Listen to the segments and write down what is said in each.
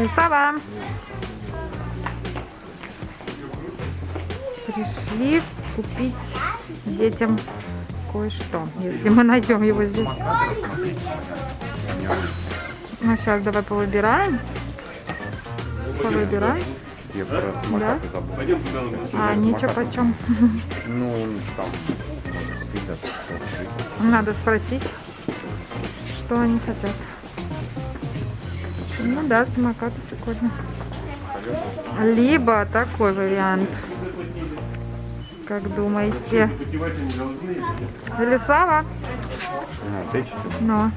Лисава. Пришли купить детям кое-что, если мы найдем его здесь. Ну, сейчас давай повыбираем. Повыбираем. Я про забыл. А, ничего почем. Ну, там, может, 50 Надо спросить, что они хотят. Ну да, самокаты прикольно. Либо такой вариант. Как думаете? Велислава? А, ты что? Ну.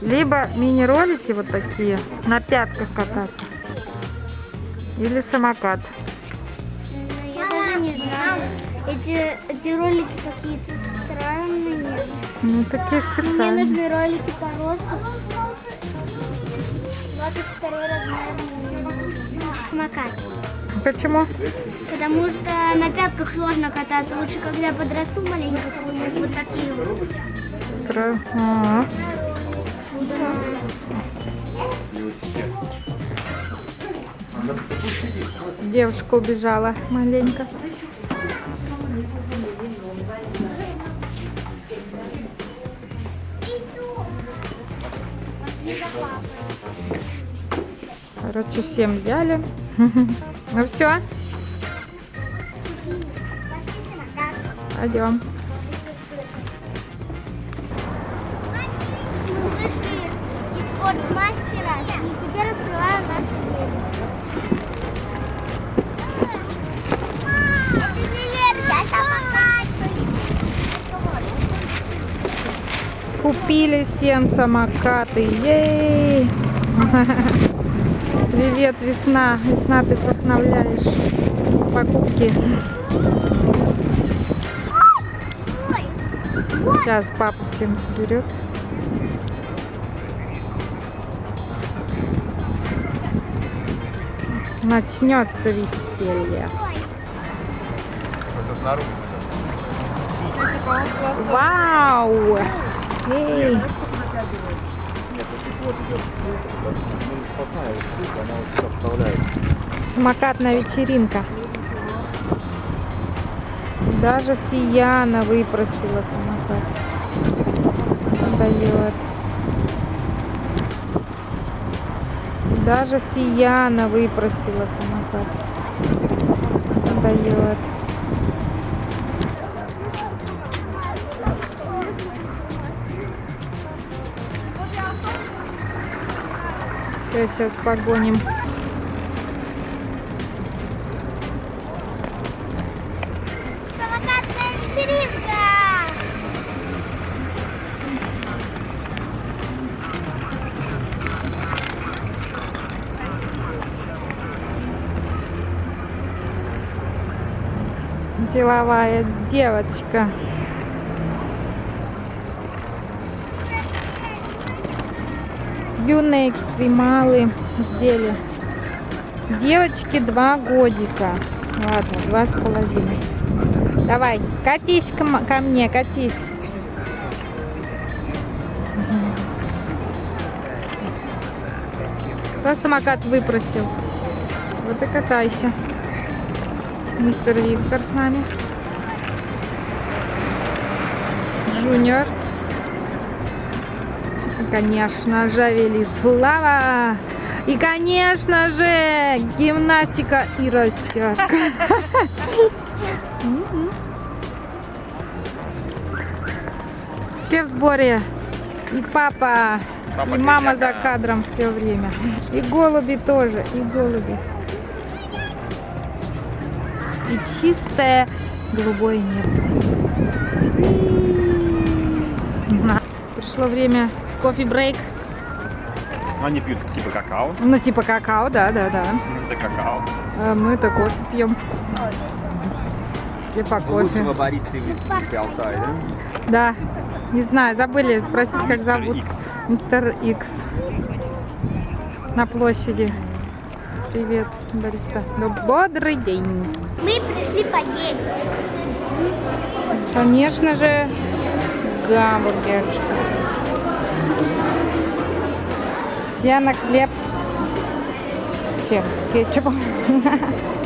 Либо мини-ролики вот такие, на пятках кататься. Или самокат. Я даже не знаю. Эти, эти ролики какие-то странные. Ну, такие Мне специальные. нужны ролики по росту. 22 размер. Самокат. Почему? Потому что на пятках сложно кататься. Лучше, когда подрасту маленько, вот такие вот. Про- а, Велосипед. Девушка убежала маленько. Короче, всем взяли. Ну все, пойдем. Мы вышли из спортмастера и теперь открываем наши двери. Привет, я самокат. Купили всем самокаты. Ей! Привет, весна. Весна, ты вдохновляешь покупки. Сейчас папа всем соберет. Начнется веселье. Вау! Эй! Самокатная вечеринка. Даже Сияна выпросила самокат. Дает. Даже Сияна выпросила самокат. Дает. Все, сейчас погоним. Самокатная вечеринка. Деловая девочка. Юные экстремалы изделия. Девочке два годика. Ладно, два с половиной. Давай, катись ко, ко мне, катись. Кто самокат выпросил? Вот и катайся. Мистер Виктор с нами. Джуниор. Конечно же, Велислава. И, конечно же, гимнастика и растяжка. Все в сборе. И папа, Папа и мама за кадром все время. И голуби тоже, и голуби. И чистое голубое небо. Пришло время кофе-брейк. Они пьют типа какао. Ну, типа какао, да, да, да. Это какао. А мы-то кофе пьем. Все по кофе. Лучшего бариста в Республике Алтай, да? Да. Не знаю, забыли спросить, как Мистер зовут. Икс. Мистер Икс. На площади. Привет, бариста. Ну, Бодрый день. Мы пришли поесть. Конечно же, гамбургер. Татьяна хлеб с чем? С кетчупом.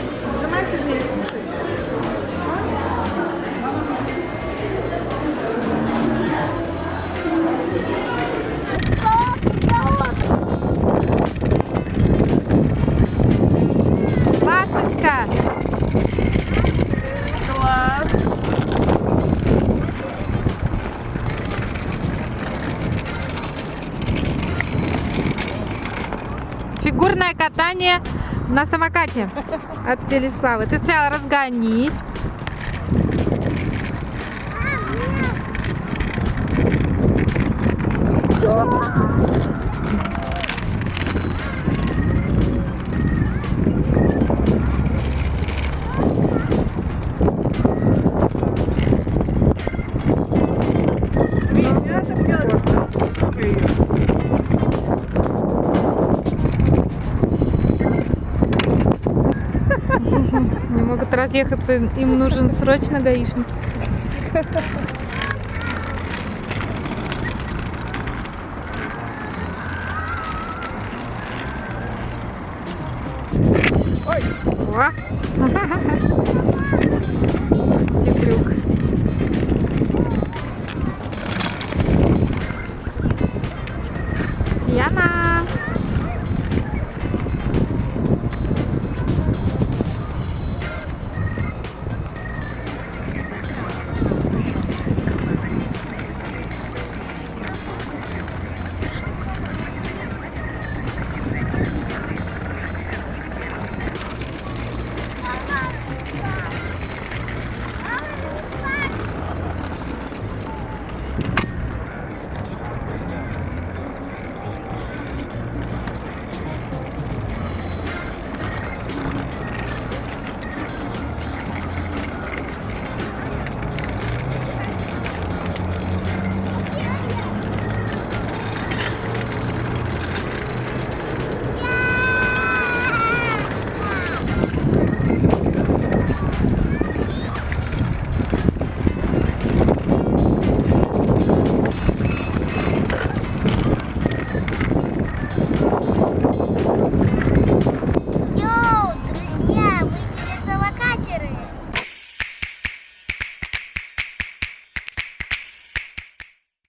Фигурное катание на самокате от Переславы. Ты сначала разгонись. разъехаться, им нужен срочно гаишник. Ой! О! Сиплюк. Сьяна!